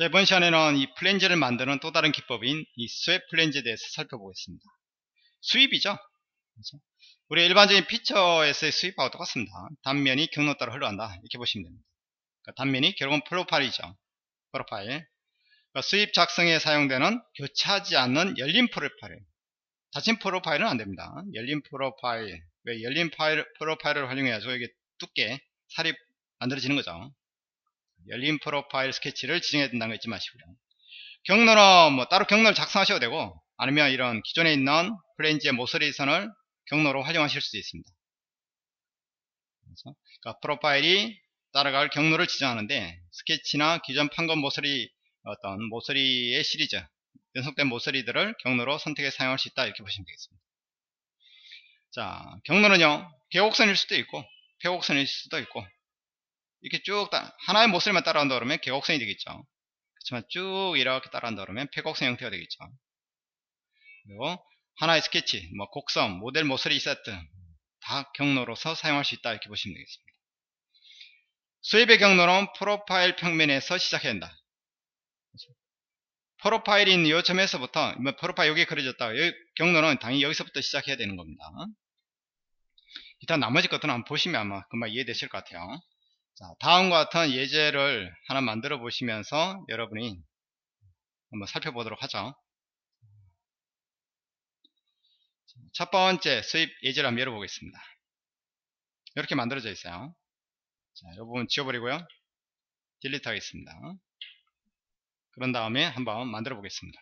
자, 이번 시간에는 이 플랜지를 만드는 또 다른 기법인 이 sweep 플랜지에 대해서 살펴보겠습니다. sweep이죠. 그렇죠? 우리 일반적인 feature에서의 sweep하고 똑같습니다. 단면이 경로 따라 흘러간다. 이렇게 보시면 됩니다. 그러니까 단면이 결국은 프로파일이죠. 프로파일. 그러니까 sweep 작성에 사용되는 교차하지 않는 열린 프로파일. 닫힌 프로파일은 안 됩니다. 열린 프로파일. 왜 열린 파일, 프로파일을 활용해야죠. 이게 두께, 살이 만들어지는 거죠. 열린 프로파일 스케치를 지정해야 된다는 거 잊지 마시고요. 경로는 뭐 따로 경로를 작성하셔도 되고 아니면 이런 기존에 있는 플랜지의 모서리 선을 경로로 활용하실 수도 있습니다. 그래서 그러니까 프로파일이 따라갈 경로를 지정하는데 스케치나 기존 판건 모서리 어떤 모서리의 시리즈 연속된 모서리들을 경로로 선택해 사용할 수 있다 이렇게 보시면 되겠습니다. 자 경로는요 계곡선일 수도 있고 폐곡선일 수도 있고 이렇게 쭉 따, 하나의 모서리만 따라간다 그러면 계곡선이 되겠죠. 그렇지만 쭉 이렇게 따라간다 그러면 폐곡선 형태가 되겠죠. 그리고 하나의 스케치, 뭐 곡선, 모델 모서리 세트 다 경로로서 사용할 수 있다 이렇게 보시면 되겠습니다. 수입의 경로는 프로파일 평면에서 시작해야 한다. 프로파일인 이 점에서부터 뭐 프로파일 여기 그려졌다. 여기 경로는 당연히 여기서부터 시작해야 되는 겁니다. 일단 나머지 것들은 한번 보시면 아마 금방 이해되실 것 같아요. 자, 다음과 같은 예제를 하나 만들어 보시면서 여러분이 한번 살펴보도록 하죠. 첫 번째 수입 예제를 한번 열어보겠습니다. 이렇게 만들어져 있어요. 자, 이 부분 지워버리고요. 딜리트 하겠습니다. 그런 다음에 한번 만들어 보겠습니다.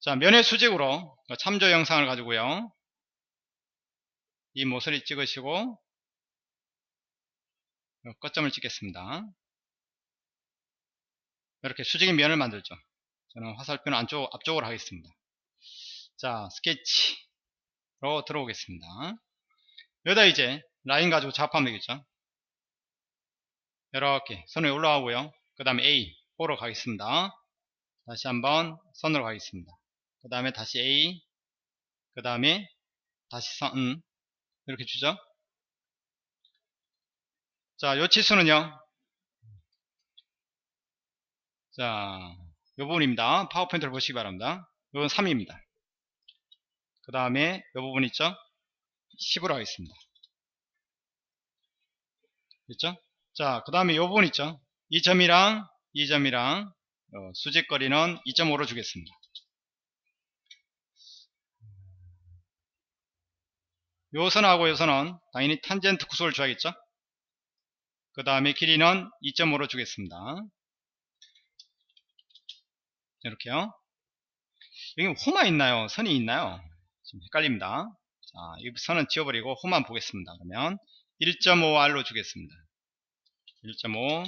자, 면의 수직으로 참조 영상을 가지고요. 이 모서리 찍으시고 끝점을 찍겠습니다. 이렇게 수직인 면을 만들죠. 저는 화살표는 안쪽, 앞쪽으로 하겠습니다. 자, 스케치로 들어오겠습니다. 여기다 이제 라인 가지고 작업하면 되겠죠. 이렇게 선에 올라가고요. 그 다음에 A, O로 가겠습니다. 다시 한번 선으로 가겠습니다. 그 다음에 다시 A, 그 다음에 다시 선, 이렇게 주죠. 자, 요 치수는요. 자, 요 부분입니다. 파워포인트를 보시기 바랍니다. 요건 3입니다. 그 다음에 요 부분 있죠? 10으로 하겠습니다. 됐죠? 자, 그 다음에 요 부분 있죠? 이 점이랑 이 점이랑 어, 수직거리는 2.5로 주겠습니다. 요 선하고 요 선은 당연히 탄젠트 구속을 줘야겠죠? 그 다음에 길이는 2.5로 주겠습니다. 이렇게요. 여기 호마 있나요? 선이 있나요? 지금 헷갈립니다. 자, 이 선은 지워버리고 호만 보겠습니다. 그러면 1.5R로 주겠습니다. 1.5.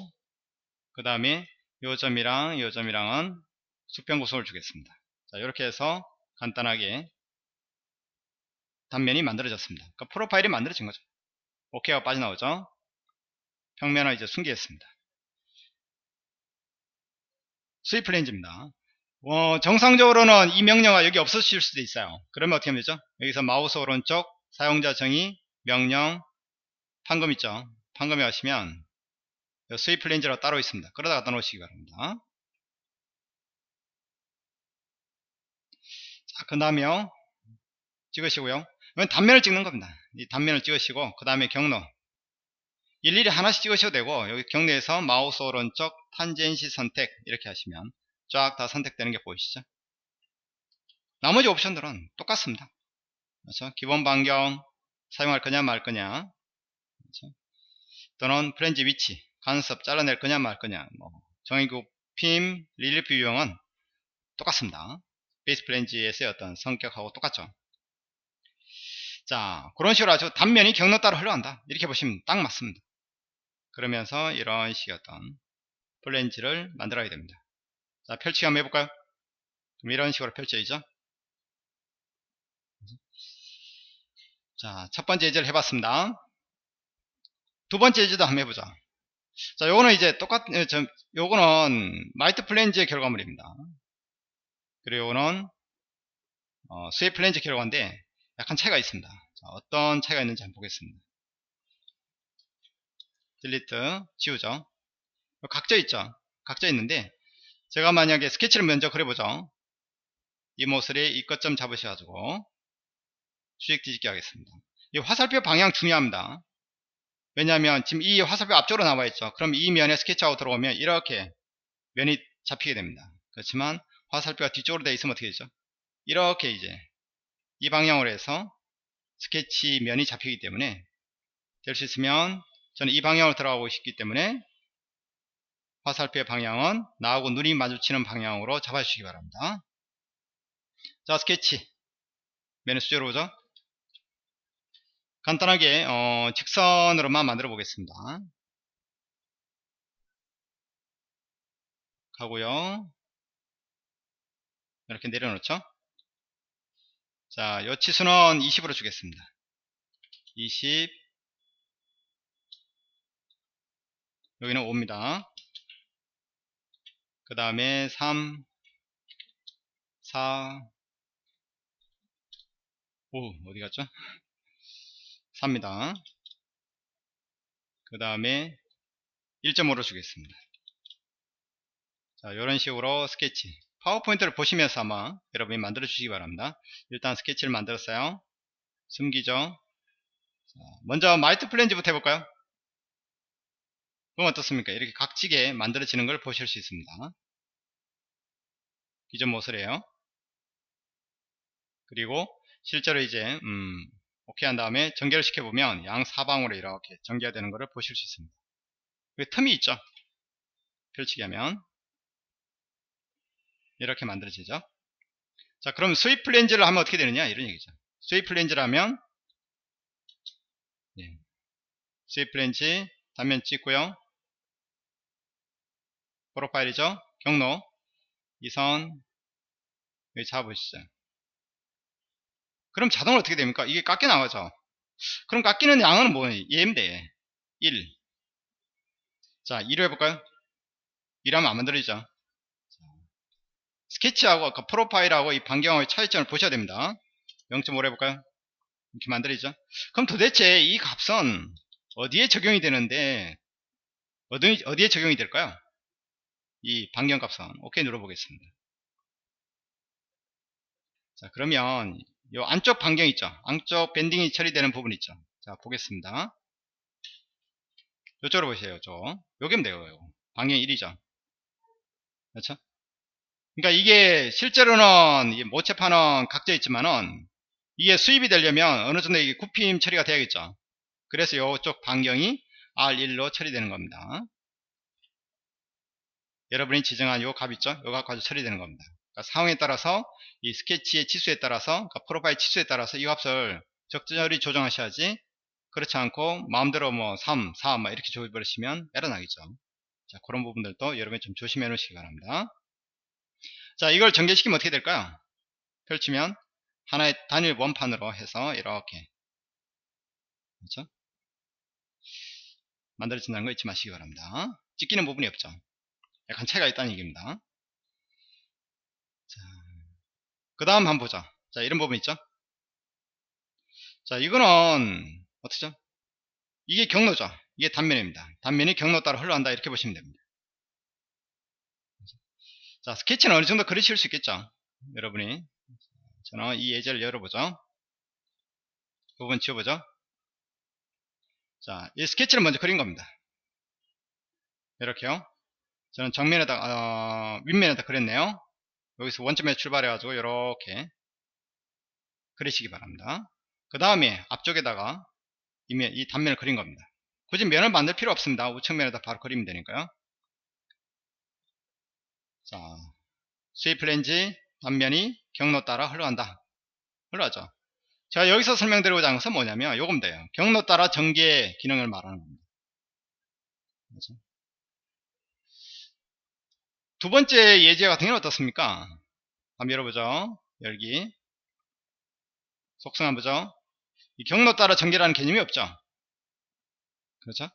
그 다음에 요 점이랑 요 점이랑은 수평구속을 주겠습니다. 자, 이렇게 해서 간단하게 단면이 만들어졌습니다. 그러니까 프로파일이 만들어진 거죠. 오케이가 빠져나오죠. 평면을 이제 숨기겠습니다. 수입 플랜지입니다. 어, 정상적으로는 이 명령어가 여기 없어질 수도 있어요. 그러면 어떻게 하면 되죠? 여기서 마우스 오른쪽 사용자 정의 명령 판금 있죠? 판금에 가시면 수입 플랜지라고 따로 있습니다. 그러다 갖다 놓으시기 바랍니다. 자, 그 다음에요. 찍으시고요. 단면을 찍는 겁니다. 이 단면을 찍으시고 그 다음에 경로 일일이 하나씩 찍으셔도 되고 여기 경로에서 마우스 오른쪽 탄젠시 선택 이렇게 하시면 쫙 다 선택되는 게 보이시죠? 나머지 옵션들은 똑같습니다. 그렇죠? 기본 반경 사용할 거냐 말 거냐. 그렇죠? 또는 플랜지 위치 간섭 잘라낼 거냐 말 거냐. 뭐 정의굽힘 릴리프 유형은 똑같습니다. 베이스 플랜지에서의 어떤 성격하고 똑같죠? 자 그런 식으로 아주 단면이 경로 따라 흘러간다. 이렇게 보시면 딱 맞습니다 그러면서 이런 식의 어떤 플랜지를 만들어야 됩니다. 자, 펼치기 한번 해볼까요? 그럼 이런 식으로 펼쳐야죠. 자, 첫 번째 예제를 해봤습니다. 두 번째 예제도 한번 해보자. 자, 요거는 이제 똑같, 은 저, 요거는 miter 플랜지의 결과물입니다. 그리고 요거는, 어, sweep 플랜지 결과인데, 약간 차이가 있습니다. 자, 어떤 차이가 있는지 한번 보겠습니다. 딜리트 지우죠 각져 있죠 각져 있는데 제가 만약에 스케치를 먼저 그려보죠. 이 모서리 이 끝점 잡으셔가지고 수직 뒤집기 하겠습니다. 이 화살표 방향 중요합니다. 왜냐하면 지금 이 화살표 앞쪽으로 나와 있죠. 그럼 이 면에 스케치하고 들어오면 이렇게 면이 잡히게 됩니다. 그렇지만 화살표가 뒤쪽으로 되어 있으면 어떻게 되죠? 이렇게 이제 이 방향으로 해서 스케치 면이 잡히기 때문에 될 수 있으면 저는 이 방향으로 들어가고 싶기 때문에 화살표의 방향은 나하고 눈이 마주치는 방향으로 잡아주시기 바랍니다. 자 스케치. 면의 수제로 오죠. 간단하게 어, 직선으로만 만들어 보겠습니다. 가고요. 이렇게 내려놓죠. 자, 요 치수는 20으로 주겠습니다. 20 여기는 5입니다. 그 다음에 3 4 5 어디 갔죠? 3입니다. 그 다음에 1.5로 주겠습니다. 자, 이런 식으로 스케치 파워포인트를 보시면서 아마 여러분이 만들어 주시기 바랍니다. 일단 스케치를 만들었어요. 숨기죠. 자, 먼저 miter 플랜지부터 해볼까요? 그럼 어떻습니까? 이렇게 각지게 만들어지는 걸 보실 수 있습니다. 기존 모습이에요. 그리고 실제로 이제 음, 오케이 한 다음에 전개를 시켜보면 양 사방으로 이렇게 전개가 되는 것을 보실 수 있습니다. 틈이 있죠? 펼치기 하면 이렇게 만들어지죠. 자, 그럼 sweep 플랜지를 하면 어떻게 되느냐? 이런 얘기죠. sweep 플랜지라면 예. sweep 플랜지 단면 찍고요. 프로파일이죠. 경로 이 선 여기 잡으시죠. 그럼 자동으로 어떻게 됩니까? 이게 깎여 나가죠. 그럼 깎이는 양은 뭐예요? 얘인데 1. 자, 2로 해볼까요? 1하면 안 만들어지죠. 스케치하고 아까 프로파일하고 이 반경의 차이점을 보셔야 됩니다. 0.5로 해볼까요? 이렇게 만들어지죠. 그럼 도대체 이 값은 어디에 적용이 되는데 어디, 어디에 적용이 될까요? 이 반경 값은 오케이 눌러보겠습니다. 자 그러면 이 안쪽 반경 있죠. 안쪽 밴딩이 처리되는 부분 있죠. 자 보겠습니다. 이쪽으로 보세요. 저 요게 돼요. 반경 1이죠. 그렇죠? 그러니까 이게 실제로는 모체판은 각져 있지만은 이게 수입이 되려면 어느 정도 이게 굽힘 처리가 돼야겠죠. 그래서 이쪽 반경이 R1로 처리되는 겁니다. 여러분이 지정한 요 값 있죠? 요 값 가지고 처리되는 겁니다. 그러니까 상황에 따라서 이 스케치의 치수에 따라서 그러니까 프로파일 치수에 따라서 이 값을 적절히 조정하셔야지 그렇지 않고 마음대로 뭐 3, 4 이렇게 조입버리시면 에러 나겠죠. 자 그런 부분들도 여러분이 좀 조심해 놓으시기 바랍니다. 자 이걸 전개시키면 어떻게 될까요 펼치면 하나의 단일 원판으로 해서 이렇게 그렇죠 만들어진다는 거 잊지 마시기 바랍니다 찍히는 부분이 없죠 약간 차이가 있다는 얘기입니다 그 다음 한번 보자 자 이런 부분 있죠 자 이거는 어떻죠 이게 경로죠 이게 단면입니다 단면이 경로 따라 흘러간다 이렇게 보시면 됩니다 자, 스케치는 어느 정도 그리실 수 있겠죠? 여러분이. 저는 이 예제를 열어보죠. 부분 지워보죠. 자, 이 스케치를 먼저 그린 겁니다. 이렇게요. 저는 정면에다, 어, 윗면에다 그렸네요. 여기서 원점에 출발해 가지고 이렇게 그리시기 바랍니다. 그 다음에 앞쪽에다가 이면, 이 단면을 그린 겁니다. 굳이 면을 만들 필요 없습니다. 우측면에다 바로 그리면 되니까요. 자, 플랜지 단면이 경로 따라 흘러간다. 흘러가죠. 제가 여기서 설명드리고자 하는 것은 뭐냐면 돼요. 경로 따라 전개 기능을 말하는 겁니다. 그렇죠? 두 번째 예제 같은 경우는 어떻습니까? 한번 열어보죠. 열기. 속성 한번 보죠. 이 경로 따라 전개라는 개념이 없죠. 그렇죠?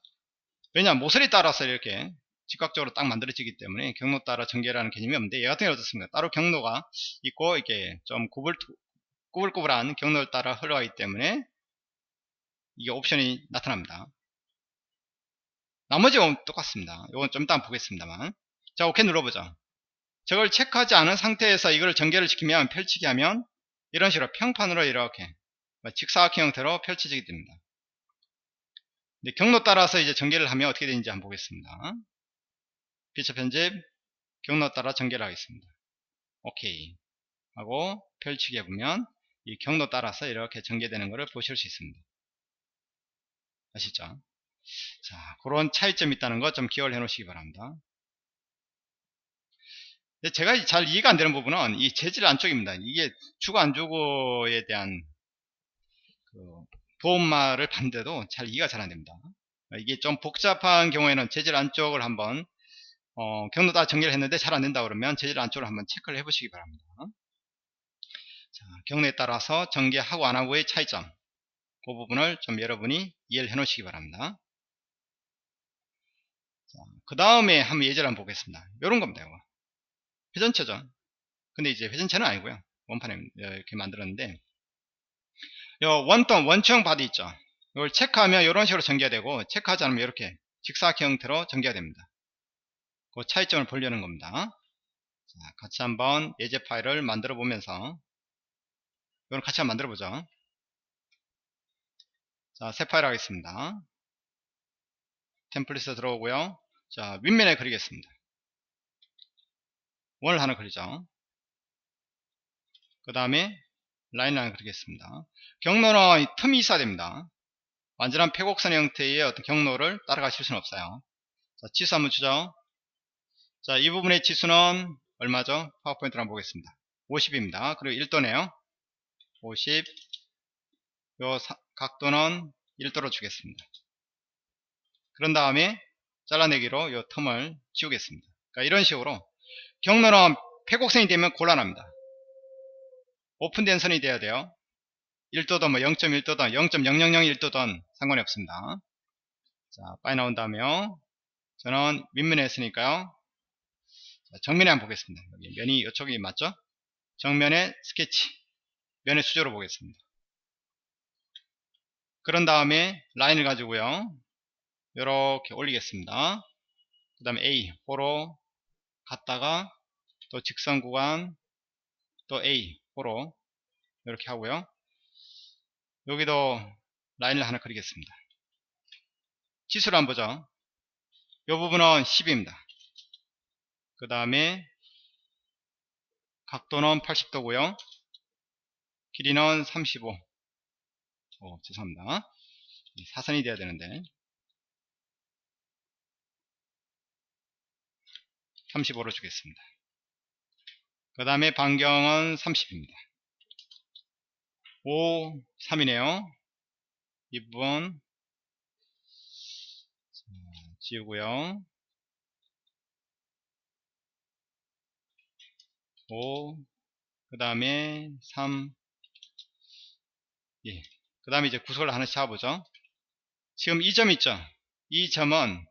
왜냐 모서리 따라서 이렇게 즉각적으로 딱 만들어지기 때문에 경로 따라 전개라는 개념이 없는데 얘 같은 경우 어떻습니까? 따로 경로가 있고 이게 좀 구불, 꾸불꾸불한 경로를 따라 흘러가기 때문에 이게 옵션이 나타납니다. 나머지 는 똑같습니다. 이건 좀 이따 보겠습니다만 자 오케이 눌러보죠. 저걸 체크하지 않은 상태에서 이걸 전개를 시키면 펼치기 하면 이런 식으로 평판으로 이렇게 뭐 직사각형 형태로 펼쳐지게 됩니다. 근데 경로 따라서 이제 전개를 하면 어떻게 되는지 한번 보겠습니다. 피처 편집 경로 따라 전개를 하겠습니다. 오케이 하고 펼치기 해보면 이 경로 따라서 이렇게 전개되는 것을 보실 수 있습니다. 아시죠? 자, 그런 차이점이 있다는 거좀 기억을 해 놓으시기 바랍니다. 제가 잘 이해가 안 되는 부분은 이 재질 안쪽입니다. 이게 주고 안 주고에 대한 그 보험말을 봤는데도 잘 이해가 잘 안 됩니다. 이게 좀 복잡한 경우에는 재질 안쪽을 한번 어, 경로 다 전개를 했는데 잘 안 된다 그러면 재질 안쪽을 한번 체크를 해 보시기 바랍니다. 자, 경로에 따라서 전개하고 안 하고의 차이점 그 부분을 좀 여러분이 이해를 해 놓으시기 바랍니다. 그 다음에 한번 예제를 한번 보겠습니다. 이런 겁니다. 이거. 회전체죠. 근데 이제 회전체는 아니고요. 원판에 이렇게 만들었는데 요 원통 원형 body 있죠. 이걸 체크하면 이런 식으로 전개가 되고 체크하지 않으면 이렇게 직사각형 형태로 전개가 됩니다. 그 차이점을 보려는 겁니다. 자, 같이 한번 예제 파일을 만들어 보면서 이걸 같이 한번 만들어 보죠. 자, 새 파일 하겠습니다. 템플릿에 들어오고요. 자, 윗면에 그리겠습니다. 원을 하나 그리죠. 그 다음에 라인을 하나 그리겠습니다. 경로는 틈이 있어야 됩니다. 완전한 폐곡선 형태의 어떤 경로를 따라가실 수는 없어요. 자, 지수 한번 주죠. 자, 이 부분의 지수는 얼마죠? 파워포인트를 한번 보겠습니다. 50입니다. 그리고 1도네요. 50. 요 사, 각도는 1도로 주겠습니다. 그런 다음에 잘라내기로 이 틈을 지우겠습니다. 그러니까 이런 식으로 경로는 폐곡선이 되면 곤란합니다. 오픈된 선이 돼야 돼요. 1도든 뭐 0.1도든 0.0001도든 상관이 없습니다. 자, 빠이 나온다며 저는 윗면에 했으니까요. 자, 정면에 한번 보겠습니다. 여기 면이 이쪽이 맞죠? 정면에 스케치 면의 수조로 보겠습니다. 그런 다음에 라인을 가지고요. 이렇게 올리겠습니다. 그 다음에 A, 호로 갔다가 또 직선 구간 또 A, 호로 이렇게 하고요. 여기도 라인을 하나 그리겠습니다. 지수를 한번 보죠. 이 부분은 10입니다. 그 다음에 각도는 80도고요. 길이는 35. 오, 죄송합니다. 사선이 돼야 되는데 35로 주겠습니다. 그 다음에 반경은 30입니다. 5, 3이네요. 이 부분 지우고요. 5, 그 다음에 3, 예. 그 다음에 이제 구석을 하나씩 잡아보죠. 지금 이 점 있죠? 이 점은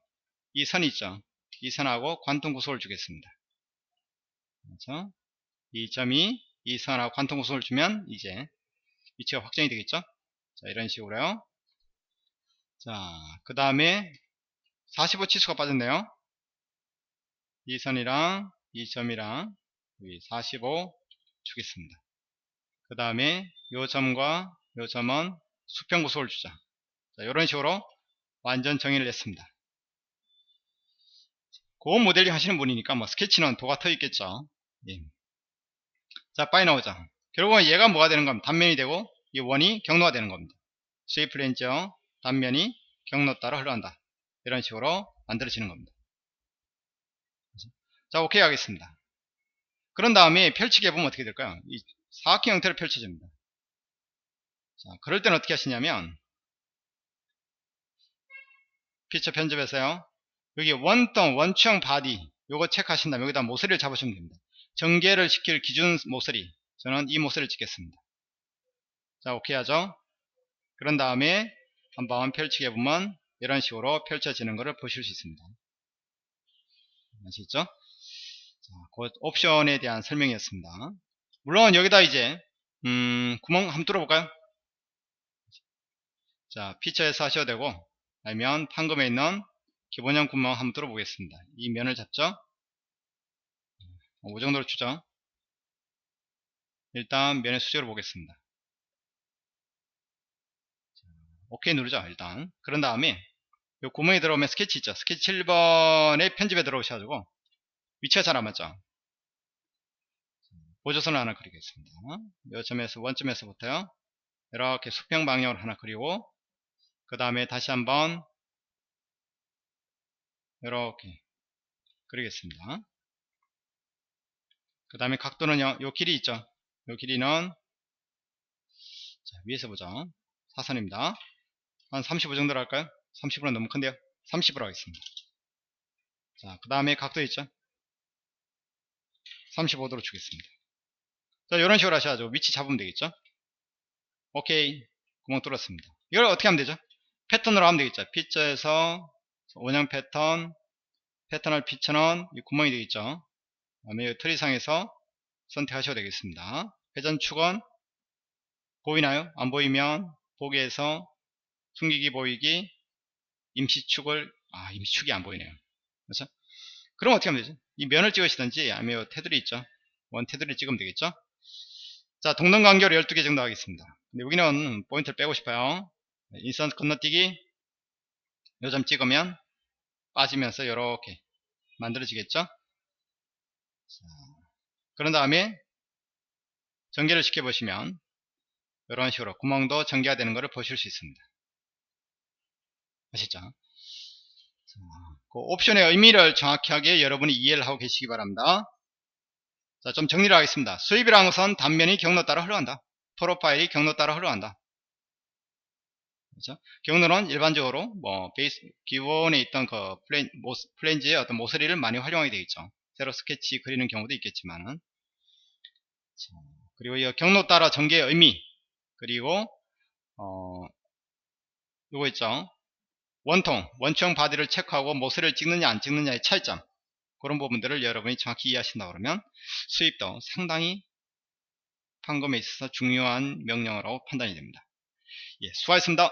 이 선 있죠? 이 선하고 관통 구속을 주겠습니다. 그렇죠? 이 점이 이 선하고 관통 구속을 주면 이제 위치가 확정이 되겠죠? 자, 이런 식으로요. 자, 그 다음에 45 치수가 빠졌네요. 이 선이랑 이 점이랑 여기 45 주겠습니다. 그 다음에 이 점과 이 점은 수평 구속을 주자. 자, 이런 식으로 완전 정의를 냈습니다. 고급 모델링 하시는 분이니까 뭐 스케치는 도가 터 있겠죠. 예. 자, 파이 나오죠. 결국은 얘가 뭐가 되는 겁니다. 단면이 되고 이 원이 경로가 되는 겁니다. sweep 플랜지형 단면이 경로 따라 흘러간다. 이런 식으로 만들어지는 겁니다. 자, 오케이 하겠습니다. 그런 다음에 펼치기 해보면 어떻게 될까요? 이 사각형 형태로 펼쳐집니다. 자, 그럴 때는 어떻게 하시냐면 피처 편집에서요. 여기 원통, 원추형 body 요거 체크하신 다음에 여기다 모서리를 잡으시면 됩니다. 전개를 시킬 기준 모서리 저는 이 모서리를 찍겠습니다. 자 오케이 하죠. 그런 다음에 한번 펼치게 보면 이런 식으로 펼쳐지는 것을 보실 수 있습니다. 아시죠? 자, 그 옵션에 대한 설명이었습니다. 물론 여기다 이제 음, 구멍 한번 뚫어볼까요? 자 피처에서 하셔도 되고 아니면 판금에 있는 기본형 구멍 한번 뚫어보겠습니다. 이 면을 잡죠. 어, 이 정도로 주죠. 일단 면의 수직으로 보겠습니다. 오케이 누르죠 일단 그런 다음에 요 구멍에 들어오면 스케치 있죠 스케치 7번에 편집에 들어오셔가지고 위치가 잘 안 맞죠 보조선을 하나 그리겠습니다 요 점에서 원점에서부터요 이렇게 수평 방향으로 하나 그리고 그 다음에 다시 한번 이렇게 그리겠습니다. 그 다음에 각도는 요 요 길이 있죠? 요 길이는 자, 위에서 보죠 사선입니다. 한 35 정도로 할까요? 30으로 너무 큰데요? 30으로 하겠습니다. 자 그 다음에 각도 있죠? 35도로 주겠습니다. 자 이런 식으로 하셔야죠. 위치 잡으면 되겠죠? 오케이. 구멍 뚫었습니다. 이걸 어떻게 하면 되죠? 패턴으로 하면 되겠죠? 피처에서 원형 패턴 패턴을 이 구멍이 되겠죠. 그 다음에 트리상에서 선택하셔도 되겠습니다. 회전축은 보이나요? 안 보이면 보기에서 숨기기 보이기 임시축을 아 임시축이 안 보이네요. 그렇죠? 그럼 어떻게 하면 되죠 이 면을 찍으시든지 아니면 테두리 있죠? 원 테두리 찍으면 되겠죠? 자 동등 간격 12개 정도 하겠습니다. 근데 여기는 포인트를 빼고 싶어요. 인스턴트 건너뛰기 요점 찍으면 빠지면서 이렇게 만들어지겠죠 자, 그런 다음에 전개를 시켜 보시면 이런 식으로 구멍도 전개가 되는 것을 보실 수 있습니다 아시죠? 자, 그 옵션의 의미를 정확하게 여러분이 이해를 하고 계시기 바랍니다. 자, 좀 정리를 하겠습니다. sweep이라는 것은 단면이 경로 따라 흘러간다. 프로파일이 경로 따라 흘러간다. 그렇죠? 경로는 일반적으로 뭐 베이스 기본에 있던 그 플랜, 모, 플랜지의 어떤 모서리를 많이 활용하게 되겠죠. 새로 스케치 그리는 경우도 있겠지만은 자, 그리고 이 경로 따라 전개의 의미 그리고 어 요거 있죠. 원통, 원형 body를 체크하고 모서리를 찍느냐 안 찍느냐의 차이점 그런 부분들을 여러분이 정확히 이해하신다 그러면 수입도 상당히 판검에 있어서 중요한 명령어라고 판단이 됩니다. 예, 수고하셨습니다.